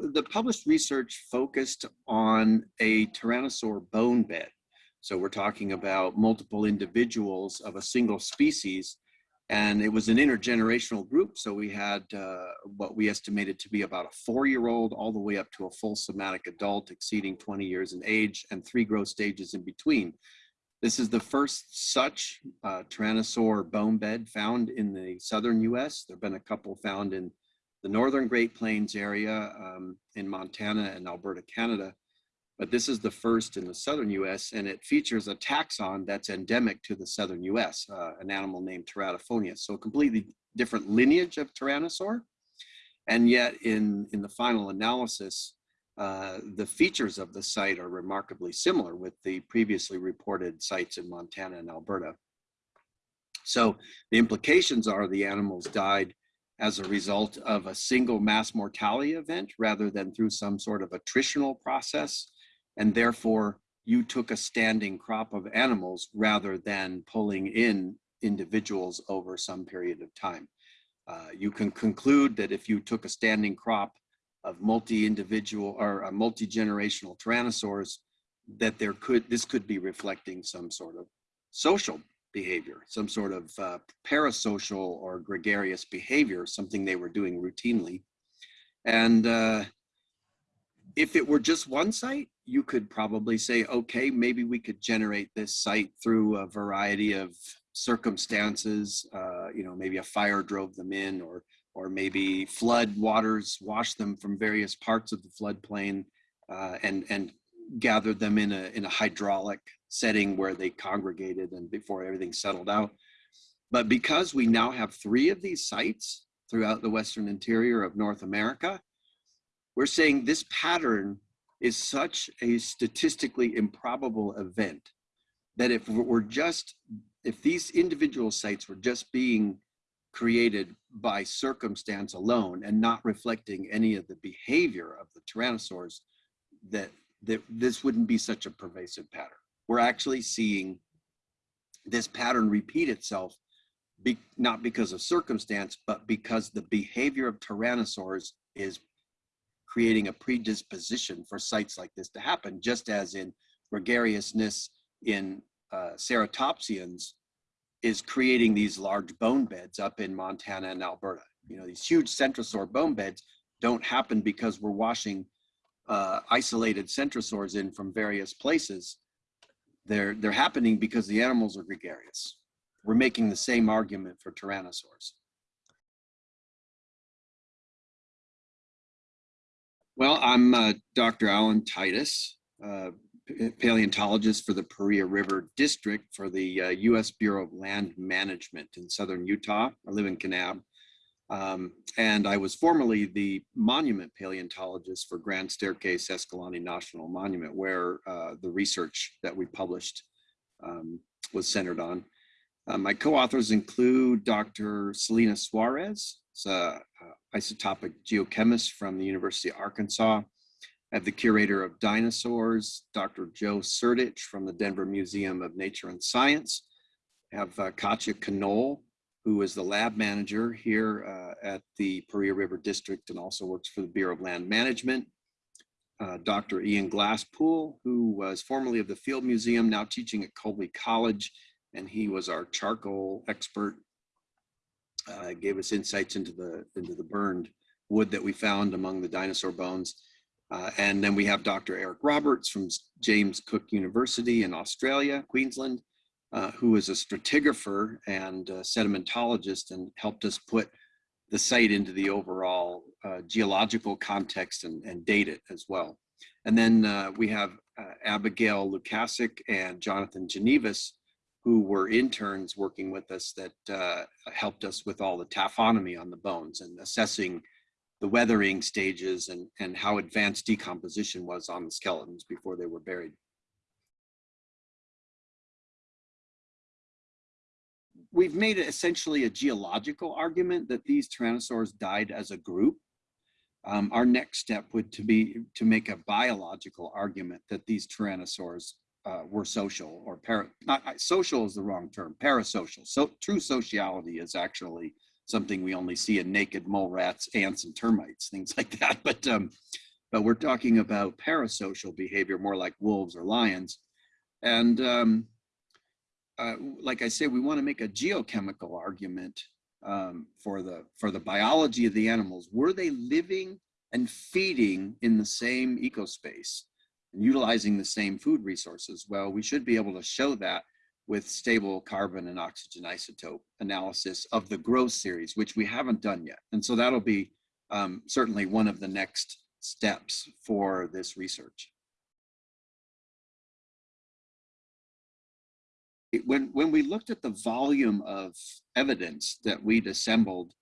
the published research focused on a tyrannosaur bone bed. So we're talking about multiple individuals of a single species and it was an intergenerational group. So we had uh, what we estimated to be about a four-year-old all the way up to a full somatic adult exceeding 20 years in age and three growth stages in between. This is the first such uh, Tyrannosaur bone bed found in the southern US. There have been a couple found in the northern Great Plains area um, in Montana and Alberta, Canada but this is the first in the southern US and it features a taxon that's endemic to the southern US, uh, an animal named Teratophoneus. So a completely different lineage of Tyrannosaur. And yet in, in the final analysis, uh, the features of the site are remarkably similar with the previously reported sites in Montana and Alberta. So the implications are the animals died as a result of a single mass mortality event rather than through some sort of attritional process and therefore you took a standing crop of animals rather than pulling in individuals over some period of time. Uh, you can conclude that if you took a standing crop of multi-individual or uh, multi-generational tyrannosaurs, that there could this could be reflecting some sort of social behavior, some sort of uh, parasocial or gregarious behavior, something they were doing routinely. And uh, if it were just one site, you could probably say, okay, maybe we could generate this site through a variety of circumstances. Uh, you know, maybe a fire drove them in or, or maybe flood waters washed them from various parts of the floodplain uh, and, and gathered them in a, in a hydraulic setting where they congregated and before everything settled out. But because we now have three of these sites throughout the Western interior of North America, we're saying this pattern is such a statistically improbable event that if we're just, if these individual sites were just being created by circumstance alone and not reflecting any of the behavior of the tyrannosaurs, that, that this wouldn't be such a pervasive pattern. We're actually seeing this pattern repeat itself, be, not because of circumstance, but because the behavior of tyrannosaurs is creating a predisposition for sites like this to happen, just as in gregariousness in uh, ceratopsians is creating these large bone beds up in Montana and Alberta. You know, these huge centrosaur bone beds don't happen because we're washing uh, isolated centrosaurs in from various places. They're, they're happening because the animals are gregarious. We're making the same argument for tyrannosaurs. Well, I'm uh, Dr. Alan Titus, uh, paleontologist for the Paria River District for the uh, U.S. Bureau of Land Management in southern Utah. I live in Kanab. Um, and I was formerly the monument paleontologist for Grand Staircase Escalante National Monument, where uh, the research that we published um, was centered on. Uh, my co-authors include Dr. Celina Suarez, a, isotopic geochemist from the University of Arkansas. I have the curator of dinosaurs, Dr. Joe Sertich from the Denver Museum of Nature and Science. I have uh, Katja Knoll, who is the lab manager here uh, at the Paria River District and also works for the Bureau of Land Management. Uh, Dr. Ian Glasspool, who was formerly of the Field Museum, now teaching at Colby College, and he was our charcoal expert uh, gave us insights into the into the burned wood that we found among the dinosaur bones. Uh, and then we have Dr. Eric Roberts from James Cook University in Australia, Queensland, uh, who is a stratigrapher and a sedimentologist and helped us put the site into the overall uh, geological context and, and date it as well. And then uh, we have uh, Abigail Lukacic and Jonathan Ginouves, who were interns working with us that uh, helped us with all the taphonomy on the bones and assessing the weathering stages and, and how advanced decomposition was on the skeletons before they were buried. We've made it essentially a geological argument that these tyrannosaurs died as a group. Um, our next step would to be to make a biological argument that these tyrannosaurs uh, were social or para, not social is the wrong term, parasocial. So true sociality is actually something we only see in naked mole rats, ants, and termites, things like that. But um, but we're talking about parasocial behavior, more like wolves or lions. And um, uh, like I said, we want to make a geochemical argument um, for the for the biology of the animals. Were they living and feeding in the same ecospace and utilizing the same food resources? Well, we should be able to show that with stable carbon and oxygen isotope analysis of the growth series, which we haven't done yet. And so that'll be um, certainly one of the next steps for this research. When, when we looked at the volume of evidence that we'd assembled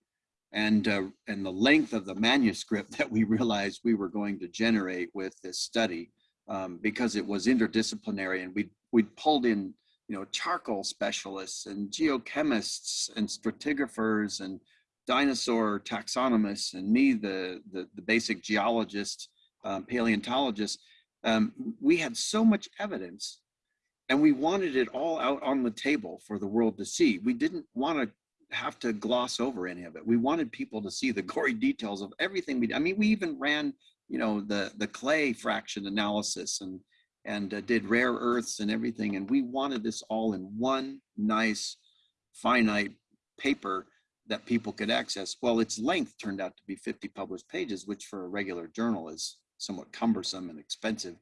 and, uh, and the length of the manuscript that we realized we were going to generate with this study, um, because it was interdisciplinary and we we pulled in you know charcoal specialists and geochemists and stratigraphers and dinosaur taxonomists and me the the, the basic geologist um, paleontologist um, we had so much evidence and we wanted it all out on the table for the world to see. We didn't want to have to gloss over any of it. We wanted people to see the gory details of everything we did. i mean we even ran you know the the clay fraction analysis and and uh, did rare earths and everything. And we wanted this all in one nice finite paper that people could access. Well its length turned out to be 50 published pages which for a regular journal is somewhat cumbersome and expensive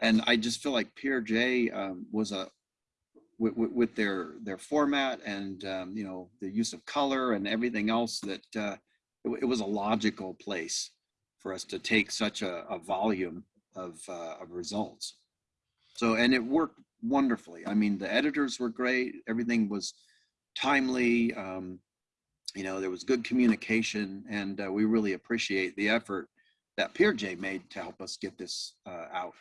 and i just feel like PeerJ um, was a with, with, their their format and um, you know the use of color and everything else that uh, it, it was a logical place for us to take such a, a volume of, uh, of results. So, and it worked wonderfully. I mean, the editors were great. Everything was timely. Um, you know, there was good communication and uh, we really appreciate the effort that PeerJ made to help us get this uh, out.